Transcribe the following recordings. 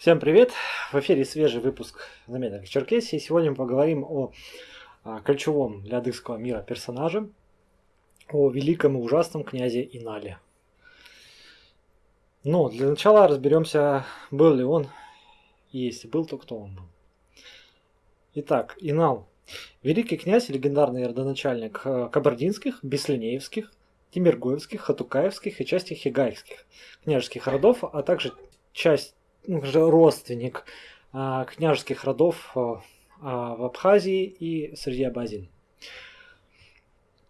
Всем привет! В эфире свежий выпуск «Заметок Черкесии». Сегодня мы поговорим о, о ключевом для адыгского мира персонаже, о великом и ужасном князе Инале. Но для начала разберемся, был ли он, и если был, то кто он был. Итак, Инал. Великий князь легендарный родоначальник э, кабардинских, беслинеевских, темиргоевских, хатукаевских и части хегайкских княжеских родов, а также часть родственник а, княжеских родов а, а, в Абхазии и среди абазин.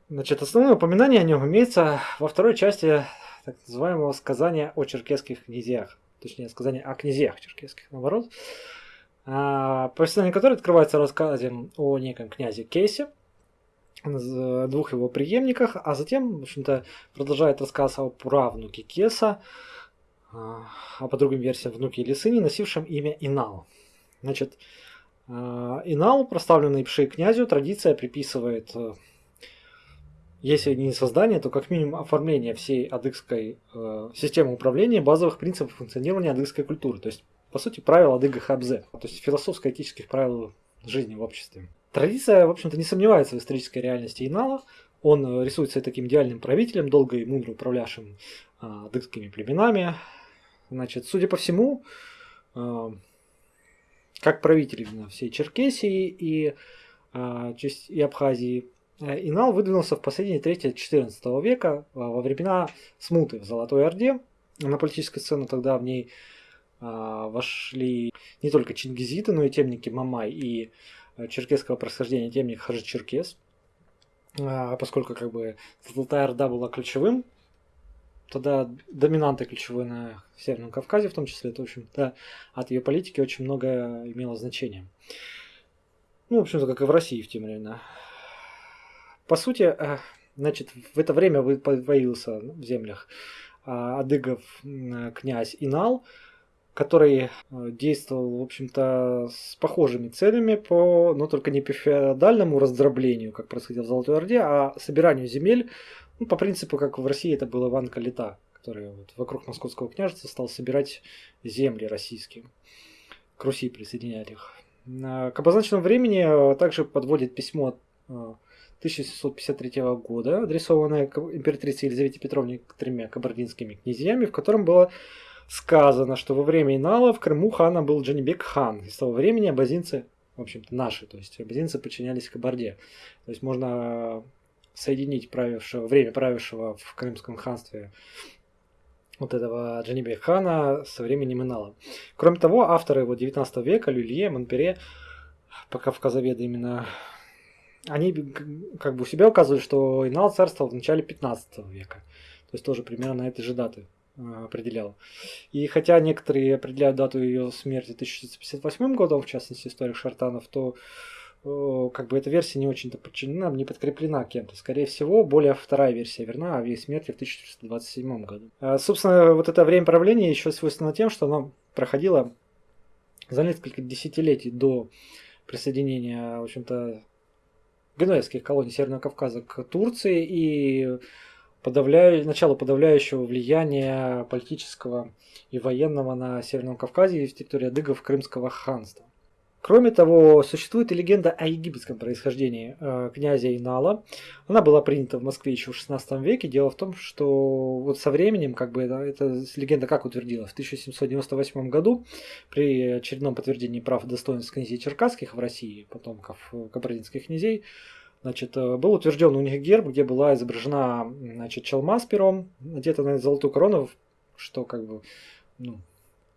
Значит, основное упоминание о нем имеется во второй части так называемого сказания о черкесских князьях. Точнее, сказания о князьях черкесских, наоборот. Повествование которое открывается рассказом о неком князе Кейсе, двух его преемниках, а затем, в общем-то, продолжает рассказ о правнуке Кеса, а по другим версиям внуки или сыне, носившим имя Инал. Значит, а, Инал, прославленному пши князю, традиция приписывает, э, если не создание, то как минимум оформление всей адыгской э, системы управления базовых принципов функционирования адыгской культуры. То есть, по сути, правил адыгэ хабзэ, то есть философско-этических правил жизни в обществе. Традиция, в общем-то, не сомневается в исторической реальности Инала. Он рисуется таким идеальным правителем, долго и мудро управлявшим а, адыгскими племенами, Значит, судя по всему, э, как правитель всей Черкесии и, э, и Абхазии, э, Инал выдвинулся в последние трети 14 века во времена смуты в Золотой Орде. На политическую сцену тогда в ней вошли не только чингизиты, но и темники Мамай и черкесского происхождения темник Хаджи-Черкес. Поскольку как бы Золотая Орда была ключевым тогда доминантой ключевой на Северном Кавказе, в том числе, это, в общем-то, от ее политики очень много имело значения. Ну, в общем-то, как и в России в те времена. По сути, э, значит, в это время появился в землях э, адыгов князь Инал, который э, действовал, в общем-то, с похожими целями, по, но только не по феодальному раздроблению, как происходило в Золотой Орде, а собиранию земель ну, по принципу, как в России это был Иван Калита, который вот вокруг Московского княжества стал собирать земли российские, к Руси присоединять их. К обозначенному времени э, также подводит письмо 1753 э, года, адресованное императрице Елизавете Петровне тремя кабардинскими князьями, в котором было сказано, что во время Инала в Крыму ханом был Джанибек хан. И с того времени абазинцы, в общем-то, наши, то есть абазинцы подчинялись Кабарде. То есть можно соединить правившего, время правившего в Крымском ханстве вот этого Джанибе хана со временем Инала. Кроме того, авторы его 19 века, Люлье, Монпере, кавказоведы именно, они как бы у себя указывают, что Инал царствовал в начале 15 века. То есть тоже примерно на этой же даты определял. И хотя некоторые определяют дату ее смерти 1658 годом, в частности историк Шартанов, то как бы эта версия не очень-то подчинена, не подкреплена кем-то. Скорее всего, более вторая версия верна о ее смерти в 1427 году. А, собственно, вот это время правления еще свойственно тем, что оно проходило за несколько десятилетий до присоединения, в общем-то, генуэзских колоний Северного Кавказа к Турции и подавляю, начало подавляющего влияния политического и военного на Северном Кавказе и в территории адыгов Крымского ханства. Кроме того, существует и легенда о египетском происхождении э, князя Инала. Она была принята в Москве еще в XVI веке. Дело в том, что вот со временем, как бы, да, эта легенда как утвердилась? В 1798 году при очередном подтверждении прав и достоинств князей черкасских в России, потомков кабардинских князей, значит, э, был утвержден у них герб, где была изображена значит, челма с пером, надетым на золотую корону, что как бы ну,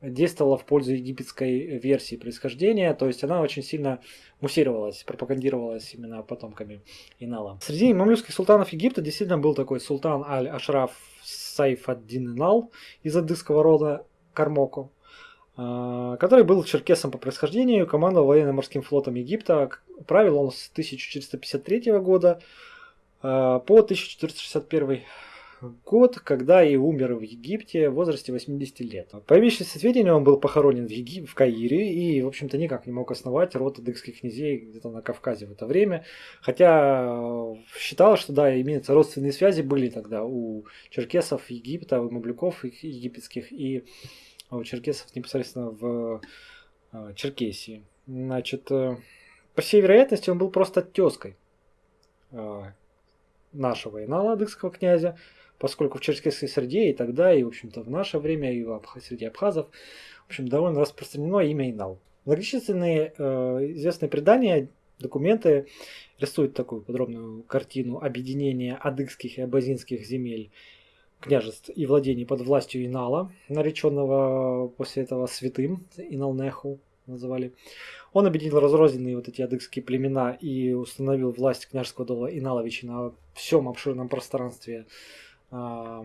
действовала в пользу египетской версии происхождения, то есть она очень сильно муссировалась, пропагандировалась именно потомками Инала. Среди мамлюкских султанов Египта действительно был такой султан Аль-Ашраф Сайф ад-Дин Инал из адыгского рода Кармоку, который был черкесом по происхождению, командовал военно-морским флотом Египта. Правил он с 1453 года а, по 1461 год, когда и умер в Египте в возрасте 80 лет. По имеющимся сведениям, он был похоронен в, Егип... в Каире и, в общем-то, никак не мог основать род адыгских князей где-то на Кавказе в это время. Хотя э, считалось, что да, имеются родственные связи были тогда у черкесов Египта, у мамлюков египетских и а черкесов непосредственно в э, Черкесии. Значит, э, по всей вероятности, он был просто тезкой э, нашего Инала адыгского князя, поскольку в черкесской среде и тогда, и, в общем-то, в наше время, и в среде абхазов, в общем, довольно распространено имя Инал. Многочисленные э, известные предания, документы рисуют такую подробную картину объединения адыгских и абазинских земель, княжеств и владений под властью Инала, нареченного после этого святым, Иналнеху называли. Он объединил разрозненные вот эти адыгские племена и установил власть княжеского дола Иналовича на всем обширном пространстве э,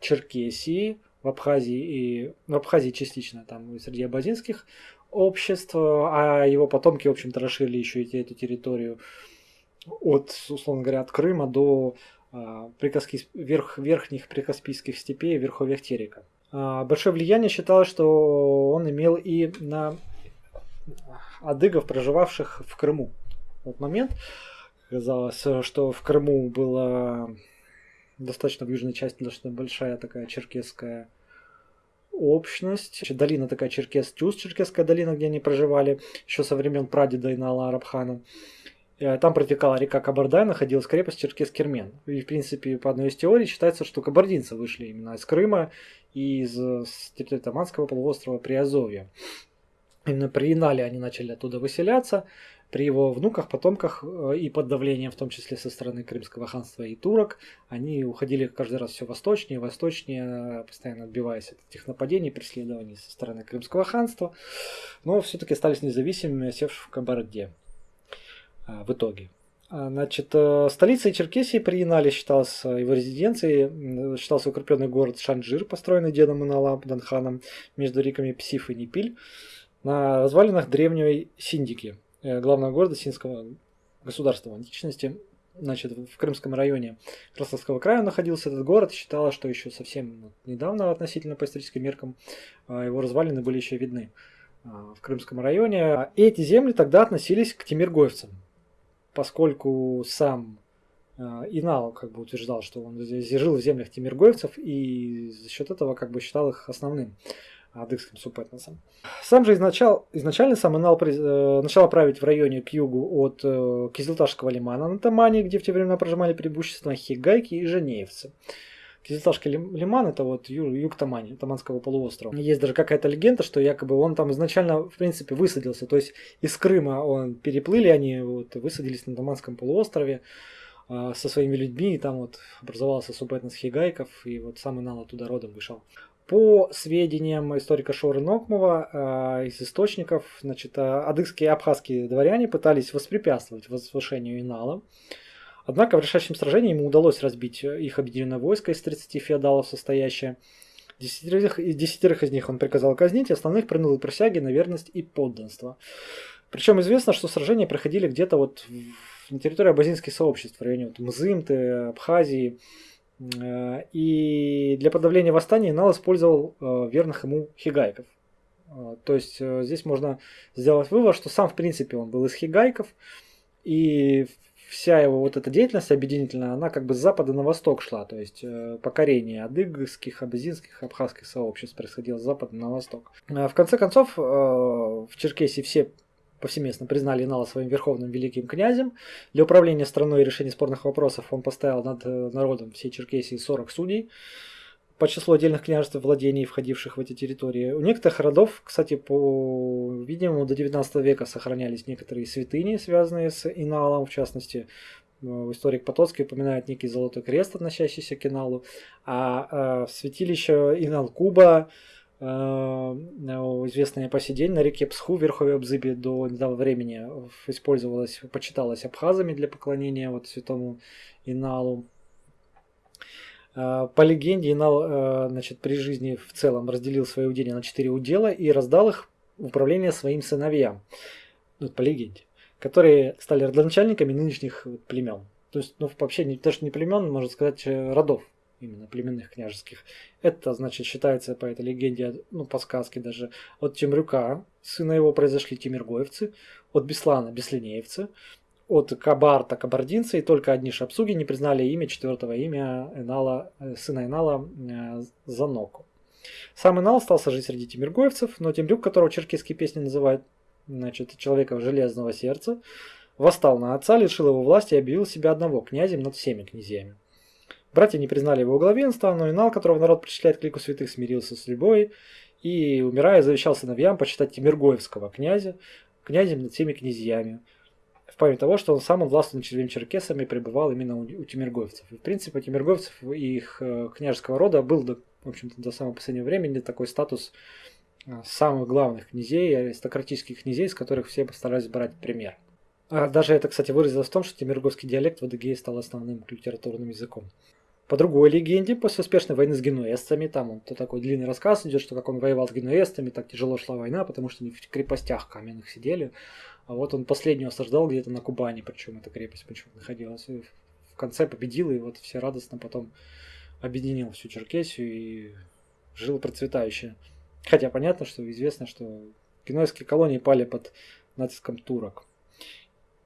Черкесии, в Абхазии и в Абхазии частично там и среди абазинских обществ, а его потомки, в общем-то, расширили еще и эту территорию от, условно говоря, от Крыма до а, Прикаспий, верх, верхних прикаспийских степей верховьях Терека. А, большое влияние считалось, что он имел и на адыгов, проживавших в Крыму. В тот момент казалось, что в Крыму была достаточно в южной части достаточно большая такая черкесская общность. Долина такая черкес Тюз, черкесская долина, где они проживали еще со времен прадеда Инала Арабхана. Э, там протекала река Кабардай, находилась крепость Черкес-Кермен. И, в принципе, по одной из теорий считается, что кабардинцы вышли именно из Крыма и из территории Таманского полуострова Приазовья. Именно при Инале они начали оттуда выселяться при его внуках, потомках э, и под давлением, в том числе со стороны Крымского ханства и турок, они уходили каждый раз все восточнее, восточнее, постоянно отбиваясь от этих нападений, преследований со стороны Крымского ханства, но все-таки остались независимыми, севшие в Кабарде в итоге. А, значит, э, столицей Черкесии при Инале считался его резиденцией, считался укрепленный город Шанджир, построенный дедом Инала Данханом между реками Псиф и Непиль, на развалинах древней Синдики – Э, главного города Синского государства в античности. Значит, в Крымском районе Ростовского края находился этот город. Считалось, что еще совсем недавно относительно по историческим меркам а, его развалины были еще видны а, в Крымском районе. И эти земли тогда относились к тимиргоевцам, поскольку сам а, Инал как бы утверждал, что он жил в землях тимиргоевцев и за счет этого как бы считал их основным адыгским субэтносом. Сам же изначал, изначально сам Инал э, начал править в районе к югу от э, Кизилташского лимана на Тамане, где в те времена проживали преимущественно хегайки и жанеевцы. Кизилташский лиман это вот юг Тамани, Таманского полуострова. Есть даже какая-то легенда, что якобы он там изначально, в принципе, высадился. То есть из Крыма он переплыли, они вот высадились на Таманском полуострове э, со своими людьми, и там вот образовался субэтнос хегайков, и вот сам Инал оттуда родом вышел. По сведениям историка Шоры Нокмова э, из источников, значит, адыгские и абхазские дворяне пытались воспрепятствовать возвышению Инала. Однако в решающем сражении ему удалось разбить их объединенное войско из 30 феодалов состоящее. Десятерых, десятерых из них он приказал казнить, остальных принял присяги на верность и подданство. Причем известно, что сражения проходили где-то вот на территории абазинских сообществ, в районе вот Мзымты, Абхазии, Э, и для подавления восстания Нал использовал э, верных ему хигайков. Э, то есть здесь можно сделать вывод, что сам в принципе он был из хигайков, и вся его вот эта деятельность объединительная, она как бы с запада на восток шла, то есть покорение адыгских, абазинских, абхазских сообществ происходило с запада на восток. В конце концов, в Черкесии все повсеместно признали Инала своим верховным великим князем. Для управления страной и решения спорных вопросов он поставил над э, народом всей Черкесии 40 судей по числу отдельных княжеств владений, входивших в эти территории. У некоторых родов, кстати, по видимому, до 19 века сохранялись некоторые святыни, связанные с Иналом, в частности, э, историк Потоцкий упоминает некий золотой крест, относящийся к Иналу, а, а святилище Инал-Куба, Э, известная по сей день на реке Псху в верховье Бзыби до недавнего времени использовалась, почиталась абхазами для поклонения вот святому Иналу. Э, по легенде, Инал э, значит, при жизни в целом разделил свои уделья на четыре удела и раздал их в управление своим сыновьям, ну, по легенде, которые стали родоначальниками нынешних племен. То есть, ну, вообще, не, даже не племен, можно сказать, родов именно племенных княжеских. Это, значит, считается по этой легенде, ну, по сказке даже, от Темрюка, сына его произошли тимиргоевцы, от Беслана – бесленеевцы, от Кабарта – кабардинцы, и только одни шапсуги не признали имя четвертого имя Энала, э, сына Энала э, Заноку. Сам Инал остался жить среди тимиргоевцев, но Темрюк, которого черкесские песни называют значит, человека железного сердца, восстал на отца, лишил его власти и объявил себя одного князем над всеми князьями. Братья не признали его главенства, но Инал, которого народ причисляет к лику святых, смирился с любой и, умирая, завещал сыновьям почитать Тимиргоевского князя князем над всеми князьями, в память того, что он сам он властвовал над четырьмя черкесами пребывал именно у, тимиргоевцев. И, в принципе, у тимиргоевцев и их э, княжеского рода был, до, в общем-то, до самого последнего времени такой статус э, самых главных князей, аристократических князей, с которых все постарались брать пример. А даже это, кстати, выразилось в том, что тимирговский диалект в Адыгее стал основным литературным языком. По другой легенде, после успешной войны с генуэзцами, там он то такой длинный рассказ идет, что как он воевал с генуэзцами, так тяжело шла война, потому что они в крепостях каменных сидели. А вот он последнего осаждал где-то на Кубани, причем эта крепость почему-то находилась. И в конце победил, и вот все радостно потом объединил всю Черкесию и жил процветающе. Хотя понятно, что известно, что генуэзские колонии пали под натиском турок.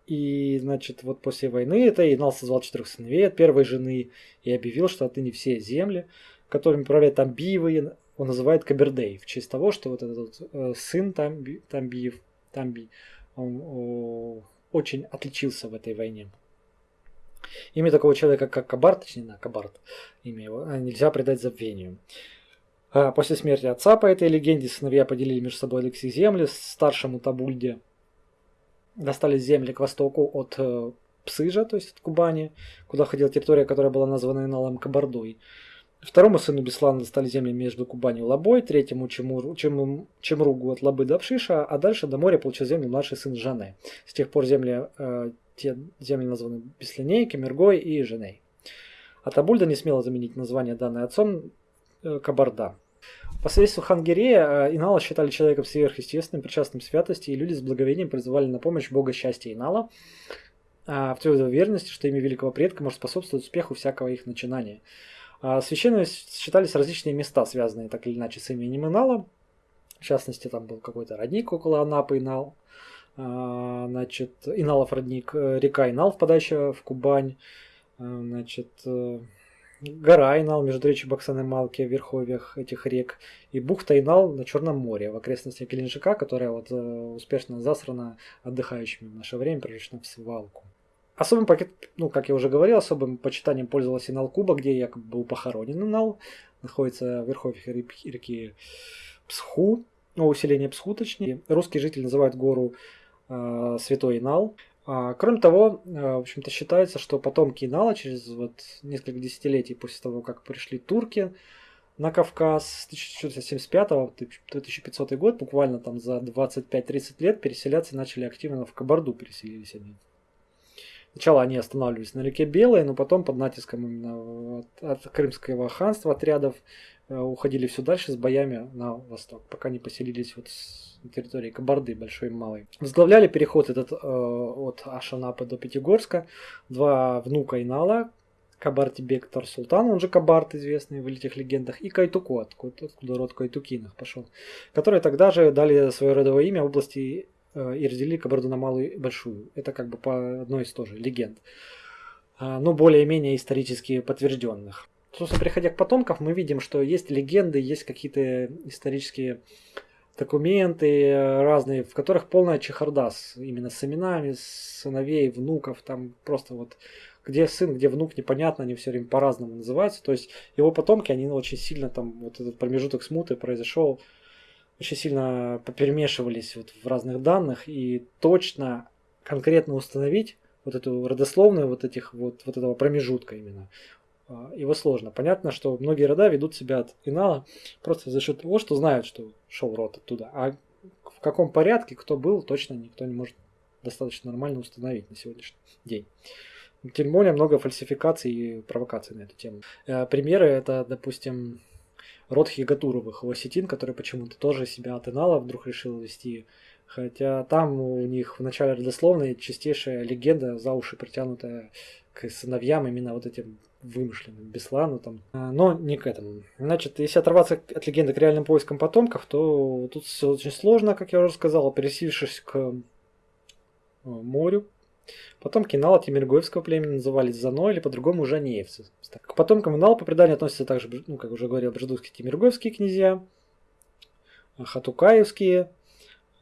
И, значит, вот после войны это Инал созвал четырех сыновей от первой жены и объявил, что отныне все земли, которыми управляет Тамбиевы, он называет Кабердей, в честь того, что вот этот вот, э, сын Тамби, Тамбиев, Тамби, очень отличился в этой войне. Имя такого человека, как Кабарт, точнее, на Кабарт, имя его, а, нельзя предать забвению. А после смерти отца, по этой легенде, сыновья поделили между собой Алексей земли старшему Табульде – достались земли к востоку от э, Псыжа, то есть от Кубани, куда ходила территория, которая была названа Иналом Кабардой. Второму сыну Беслана достали земли между Кубанью и Лабой, третьему Чемур, Чем, Чемругу от Лабы до Пшиша, а дальше до моря получил землю младший сын Жане. С тех пор земли, э, те земли названы Беслиней, Кемергой и Женей. А Табульда не смела заменить название, данное отцом, э, Кабарда. По свидетельству Хангерея, э, Инала считали человеком сверхъестественным, причастным святости, и люди с благовением призывали на помощь бога счастья Инала, а, в твердой уверенности, что имя великого предка может способствовать успеху всякого их начинания. А, священными считались различные места, связанные так или иначе с именем Инала. В частности, там был какой-то родник около Анапы Инал, а, значит, Иналов родник, э, река Инал, впадающая в Кубань, значит, э, гора Инал между речью Баксан и Малки в верховьях этих рек, и бухта Инал на Черном море в окрестностях Геленджика, которая вот э, успешно засрана отдыхающими в наше время, превращена в свалку. Особым пакет, ну, как я уже говорил, особым почитанием пользовался Инал Куба, где якобы был похоронен Инал, находится в верховьях реки Псху, ну, селение Псху точнее. Русские жители называют гору э, Святой Инал. А, кроме того, э, в общем-то, считается, что потомки Инала через вот несколько десятилетий после того, как пришли турки на Кавказ с 1475 по 1500 год, буквально там за 25-30 лет переселяться начали активно в Кабарду переселились они. Сначала они останавливались на реке Белой, но потом под натиском именно от, от Крымского ханства отрядов э, уходили все дальше с боями на восток, пока не поселились вот на территории Кабарды большой и малой. Возглавляли переход этот э, от Ашанапы до Пятигорска два внука Инала, Кабарти Бек Султан, он же Кабарт, известный в этих легендах, и Кайтуку, откуда, откуда род Кайтукиных пошел, которые тогда же дали свое родовое имя области и разделили Кабарду на малую и большую. Это как бы по одной из тоже легенд, а, но более-менее исторически подтвержденных. Собственно, приходя к потомкам, мы видим, что есть легенды, есть какие-то исторические документы э, разные, в которых полная чехарда с, именно с именами, сыновей, внуков, там просто вот где сын, где внук, непонятно, они все время по-разному называются. То есть его потомки, они очень сильно там, вот этот промежуток смуты произошел, очень сильно поперемешивались вот в разных данных и точно, конкретно установить вот эту родословную вот этих вот, вот этого промежутка именно. А, его сложно. Понятно, что многие рода ведут себя от Инала просто за счет того, что знают, что шел род оттуда. А в каком порядке кто был, точно никто не может достаточно нормально установить на сегодняшний день. Тем более много фальсификаций и провокаций на эту тему. Э, примеры это, допустим, род Хигатуровых, осетин, который почему-то тоже себя от Инала вдруг решил вести. Хотя там у них в начале родословной чистейшая легенда, за уши притянутая к сыновьям именно вот этим вымышленным, Беслану там. А, но не к этому. Значит, если оторваться от легенды к реальным поискам потомков, то тут все очень сложно, как я уже сказал, пересившись к э, морю, Потомки Нала Тимиргоевского племени назывались Зано или по-другому Жанеевцы. К потомкам Нала по преданию относятся также, ну, как уже говорил, Бжедутские Тимиргоевские князья, Хатукаевские,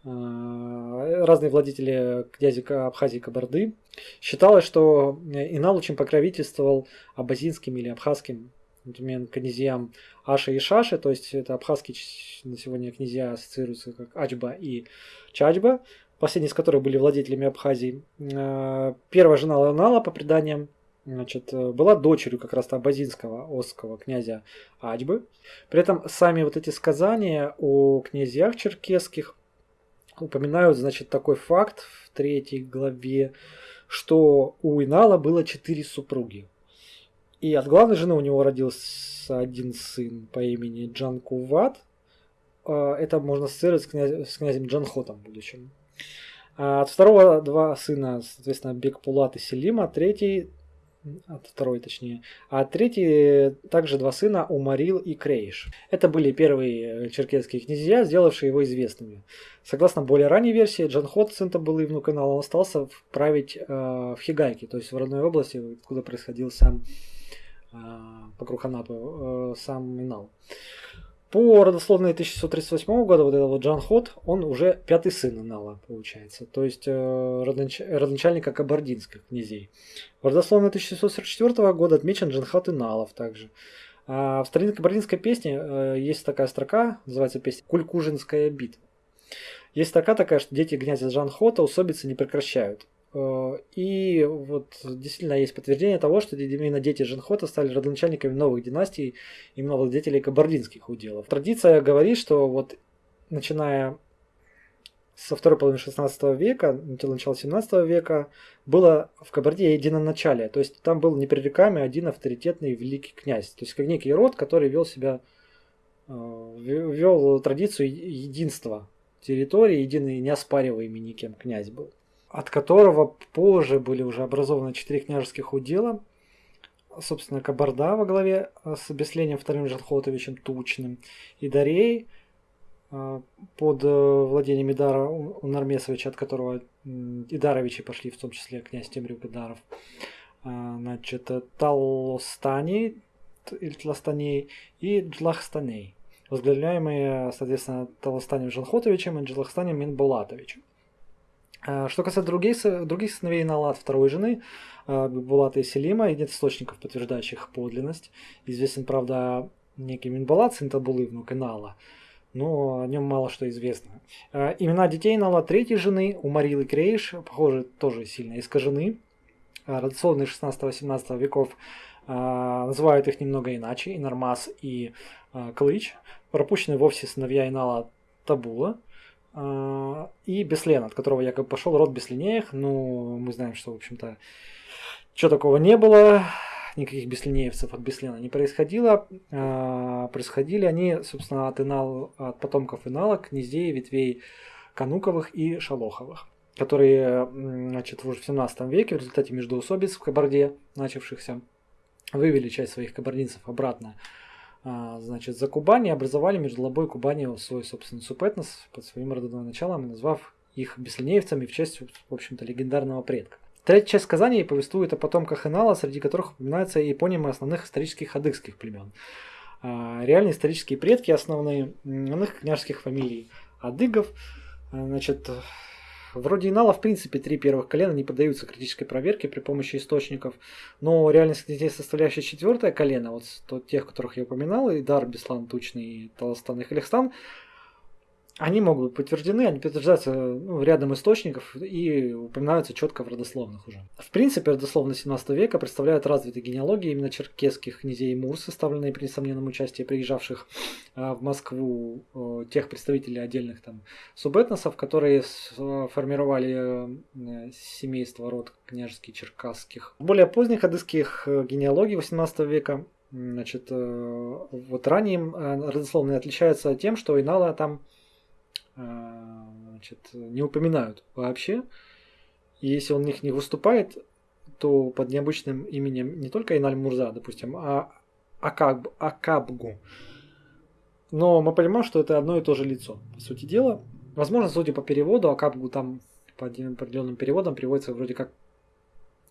э, разные владетели князи Абхазии Кабарды. Считалось, что Инал очень покровительствовал абазинским или абхазским например, князьям Аша и Шаши, то есть это абхазские на сегодня князья ассоциируются как Ачба и Чачба, последние из которых были владетелями Абхазии. Э, первая жена Ланала, по преданиям, значит, была дочерью как раз абазинского осского князя Ачбы. При этом сами вот эти сказания о князьях черкесских упоминают, значит, такой факт в третьей главе, что у Инала было четыре супруги. И от главной жены у него родился один сын по имени Джанкуват. Э, это можно ассоциировать с, с князем Джанхотом в будущем. От второго два сына, соответственно, Бекпулат и Селима, третий, от второй точнее, а третий также два сына Умарил и Крейш. Это были первые черкесские князья, сделавшие его известными. Согласно более ранней версии, Джанхот, сын Табылы внук канала, он остался править э, в Хигайке, то есть в родной области, откуда происходил сам э, покруг Анапы, э, сам Минал. По родословной 1638 года вот этот вот Джан Хот, он уже пятый сын Инала, получается. То есть э, родонач... родоначальника кабардинских князей. В родословной 1644 года отмечен Джанхот Иналов также. А в старинной кабардинской песне э, есть такая строка, называется песня «Кулькужинская битва». Есть строка такая, что дети князя Джанхота усобицы не прекращают. Э, и вот действительно есть подтверждение того, что именно дети Женхота стали родоначальниками новых династий, именно владетелей кабардинских уделов. Традиция говорит, что вот начиная со второй половины 16 века, начала 17 века, было в Кабарде единоначалие. То есть там был непререкаемый один авторитетный великий князь. То есть как некий род, который вел себя, э, вел традицию единства территории, единый неоспариваемый никем князь был от которого позже были уже образованы четыре княжеских удела, собственно, Кабарда во главе э, с Беслением вторым Жанхотовичем Тучным и Дарей э, под э, владением Идара Унармесовича, от которого Идаровичи пошли, в том числе князь Темрюк Идаров. Значит, Талостани или Тластаней и Джлахстаней, возглавляемые, соответственно, Талостанем Жанхотовичем и Джлахстанем Минбулатовичем. А, что касается других, других сыновей Налад, второй жены, а, Булата и Селима, и нет источников, подтверждающих подлинность. Известен, правда, некий Минбалат, сын Табулы, внук Инала, но о нем мало что известно. А, имена детей Нала третьей жены, у Марилы Крейш, похоже, тоже сильно искажены. Родословные 16-18 веков называют их немного иначе, и Нормас, и Клыч. Пропущены вовсе сыновья Инала Табула, и Беслен, от которого якобы пошел род Беслинеев. Ну, мы знаем, что, в общем-то, чего такого не было, никаких беслинеевцев от Беслена не происходило. А, происходили они, собственно, от, инал, от потомков Инала, князей, ветвей Кануковых и Шалоховых которые значит, уже в 17 веке в результате междоусобиц в Кабарде, начавшихся, вывели часть своих кабардинцев обратно а, значит, за Кубань и образовали между Лобой и Кубанью свой собственный субэтнос под своим родовым началом, назвав их беслинеевцами в честь, в общем-то, легендарного предка. Третья часть сказаний повествует о потомках Инала, среди которых упоминаются и эпонимы основных исторических адыгских племен. А, реальные исторические предки основные иных княжеских фамилий адыгов, а, значит, Вроде Инала, в принципе, три первых колена не поддаются критической проверке при помощи источников, но реальность князей, составляющая четвертое колено, вот тех, которых я упоминал, и Дар, Беслан, Тучный, Таластан и Халихстан, они могут быть подтверждены, они подтверждаются ну, рядом источников и упоминаются четко в родословных уже. В принципе, родословные 17 века представляют развитые генеалогии именно черкесских князей Мур, составленные при несомненном участии приезжавших а, в Москву а, тех представителей отдельных там субэтносов, которые формировали а, семейство род княжеских черкасских. В более поздних адыских генеалогий 18 века Значит, вот ранее родословные отличаются тем, что Инала там значит, не упоминают вообще. И если он в них не выступает, то под необычным именем не только Иналь Мурза, допустим, а Акаб, Акабгу. Но мы понимаем, что это одно и то же лицо, по сути дела. Возможно, судя по переводу, Акабгу там по определенным переводам переводится вроде как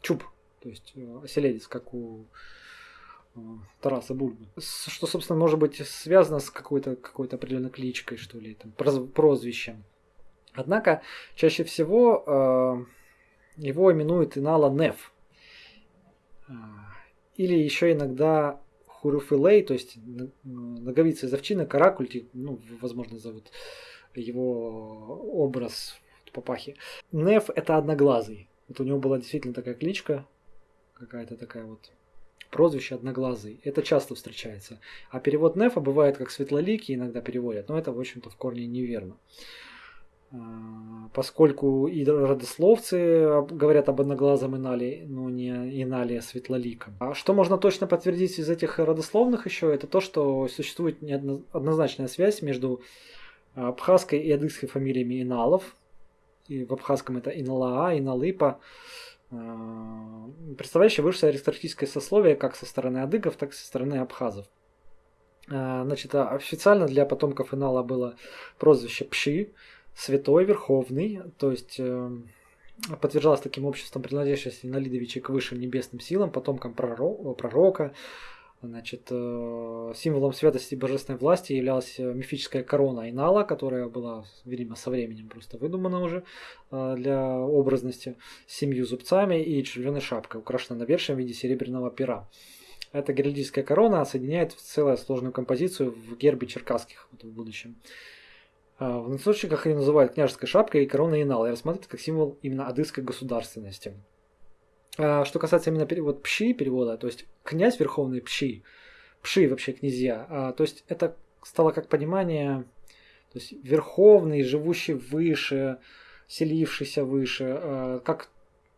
чуб, то есть э, оселедец, как у э, Тараса Бульбы. Что, собственно, может быть связано с какой-то какой определенной кличкой, что ли, там, прозвищем. Однако, чаще всего э, его именуют Инала Неф. Э, или еще иногда Хуруфилей, то есть ноговица из овчины, каракульти, ну, возможно, зовут его образ папахи. Неф это одноглазый. Вот у него была действительно такая кличка, какая-то такая вот прозвище одноглазый. Это часто встречается. А перевод Нефа бывает как светлоликий, иногда переводят, но это, в общем-то, в корне неверно. А, поскольку и родословцы говорят об одноглазом Инале, но не Инале, а светлоликом. А что можно точно подтвердить из этих родословных еще, это то, что существует неоднозначная связь между абхазской и адыгской фамилиями Иналов. И в абхазском это Иналаа, Иналыпа а, представляющие высшее аристократическое сословие как со стороны адыгов, так и со стороны абхазов. А, значит, официально для потомков Инала было прозвище Пши, святой, верховный, то есть э, подтверждалось таким обществом принадлежащесть Налидовича к высшим небесным силам, потомкам пророка. Значит, э, символом святости и божественной власти являлась мифическая корона Айнала, которая была, видимо, со временем просто выдумана уже э, для образности, с семью зубцами и червленой шапкой, украшенной навершием в виде серебряного пера. Эта геральдическая корона соединяет в целую сложную композицию в гербе черкасских вот, в будущем. В источниках ее называют княжеской шапкой и короной инал и рассматривают как символ именно адыской государственности. А, что касается именно перевода пши перевода, то есть князь верховный пши, пши вообще князья, а, то есть это стало как понимание, то есть верховный, живущий выше, селившийся выше, как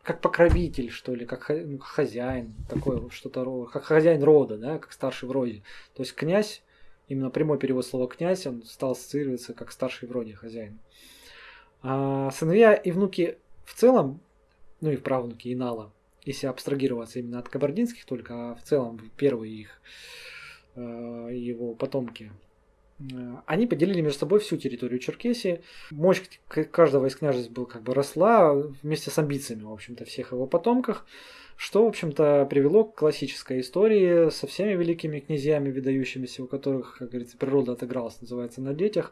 как покровитель, что ли, как ну, хозяин, такое что-то, как хозяин рода, да, как старший в роде. То есть князь именно прямой перевод слова князь, он стал ассоциироваться как старший вроде хозяин. А сыновья и внуки в целом, ну и правнуки Инала, если абстрагироваться именно от кабардинских только, а в целом первые их, э, его потомки, э, они поделили между собой всю территорию Черкесии. Мощь каждого из княжеств был как бы росла вместе с амбициями, в общем-то, всех его потомках что, в общем-то, привело к классической истории со всеми великими князьями, выдающимися, у которых, как говорится, природа отыгралась, называется, на детях.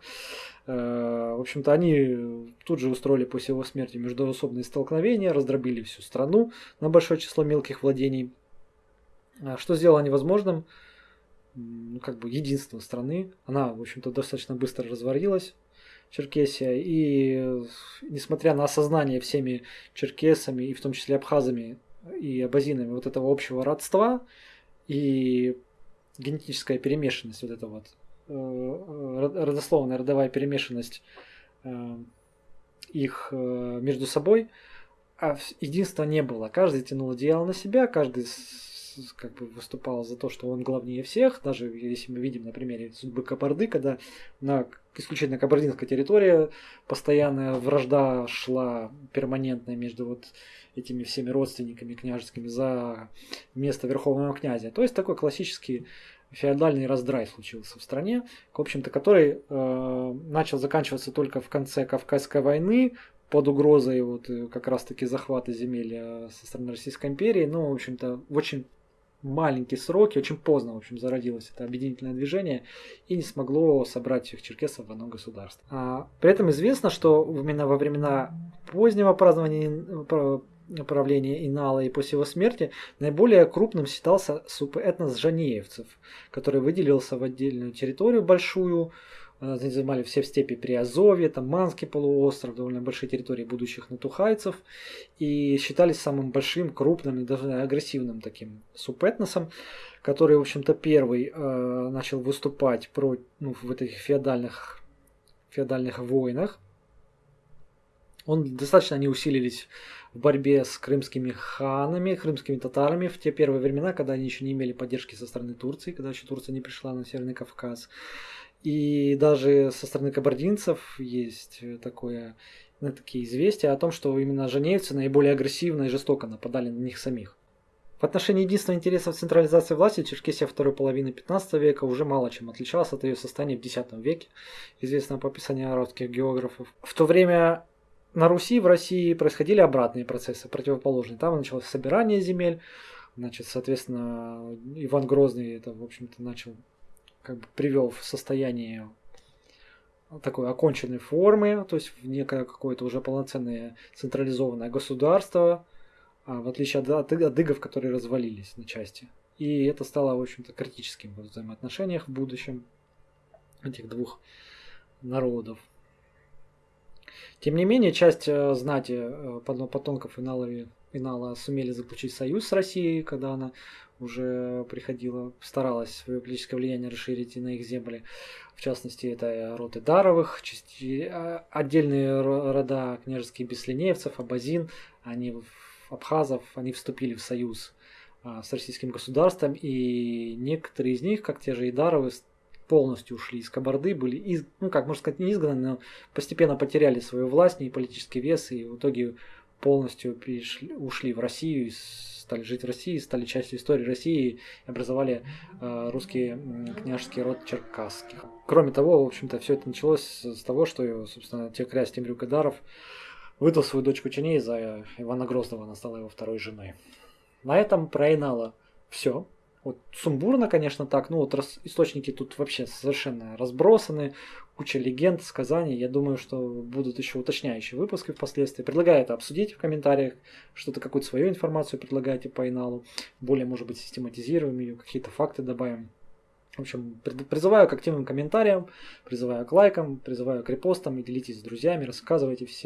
Э, в общем-то, они тут же устроили после его смерти междуусобные столкновения, раздробили всю страну на большое число мелких владений, э, что сделало невозможным ну, как бы единство страны. Она, в общем-то, достаточно быстро разварилась, Черкесия. И несмотря на осознание всеми черкесами, и в том числе абхазами, и абазинами вот этого общего родства и генетическая перемешанность, вот эта вот э, родословная родовая перемешанность э, их э, между собой, а единства не было. Каждый тянул одеяло на себя, каждый как бы выступал за то, что он главнее всех, даже если мы видим на примере судьбы Кабарды, когда на исключительно кабардинской территории постоянная вражда шла перманентная между вот этими всеми родственниками княжескими за место верховного князя. То есть такой классический феодальный раздрай случился в стране, в общем-то, который э, начал заканчиваться только в конце Кавказской войны под угрозой вот э, как раз-таки захвата земель э, со стороны Российской империи, но, в общем-то, в очень маленькие сроки, очень поздно, в общем, зародилось это объединительное движение и не смогло собрать всех черкесов в одно государство. А, при этом известно, что именно во времена позднего празднования правления Инала и после его смерти наиболее крупным считался субэтнос жанеевцев, который выделился в отдельную территорию большую, занимали все в степи при Азове, там Манский полуостров, довольно большие территории будущих натухайцев, и считались самым большим, крупным и даже агрессивным таким субэтносом, который, в общем-то, первый э, начал выступать про, ну, в этих феодальных, феодальных войнах. Он достаточно они усилились в борьбе с крымскими ханами, крымскими татарами в те первые времена, когда они еще не имели поддержки со стороны Турции, когда еще Турция не пришла на Северный Кавказ. И даже со стороны кабардинцев есть такое, ну, такие известия о том, что именно женевцы наиболее агрессивно и жестоко нападали на них самих. В отношении единственного интересов централизации власти Черкесия второй половины 15 века уже мало чем отличалась от ее состояния в X веке, известного по описанию арабских географов. В то время на Руси, в России происходили обратные процессы, противоположные. Там началось собирание земель, значит, соответственно, Иван Грозный это, в общем-то, начал, как бы привел в состояние такой оконченной формы, то есть в некое какое-то уже полноценное централизованное государство, а, в отличие от, от, которые развалились на части. И это стало, в общем-то, критическим в взаимоотношениях в будущем этих двух народов. Тем не менее, часть э, знати э, потомков Инала, Инала сумели заключить союз с Россией, когда она уже приходила, старалась свое политическое влияние расширить и на их земли. В частности, это роды Даровых, части, а, отдельные рода княжеских беслинеевцев, Абазин, они, абхазов, они вступили в союз а, с российским государством, и некоторые из них, как те же Идаровы, полностью ушли из Кабарды, были, из, ну как можно сказать, не изгнаны, но постепенно потеряли свою власть и политический вес, и в итоге полностью перешли, ушли в Россию, стали жить в России, стали частью истории России и образовали э, русский княжеский род черкасских. Кроме того, в общем-то, все это началось с того, что, собственно, те князь Темрюк Идаров выдал свою дочку Ченей за Ивана Грозного, она стала его второй женой. На этом про Инала все. Вот сумбурно, конечно, так. Ну вот рас, источники тут вообще совершенно разбросаны. Куча легенд, сказаний. Я думаю, что будут еще уточняющие выпуски впоследствии. Предлагаю это обсудить в комментариях. Что-то какую-то свою информацию предлагаете по Иналу. Более, может быть, систематизируем ее, какие-то факты добавим. В общем, призываю к активным комментариям, призываю к лайкам, призываю к репостам и делитесь с друзьями, рассказывайте всем.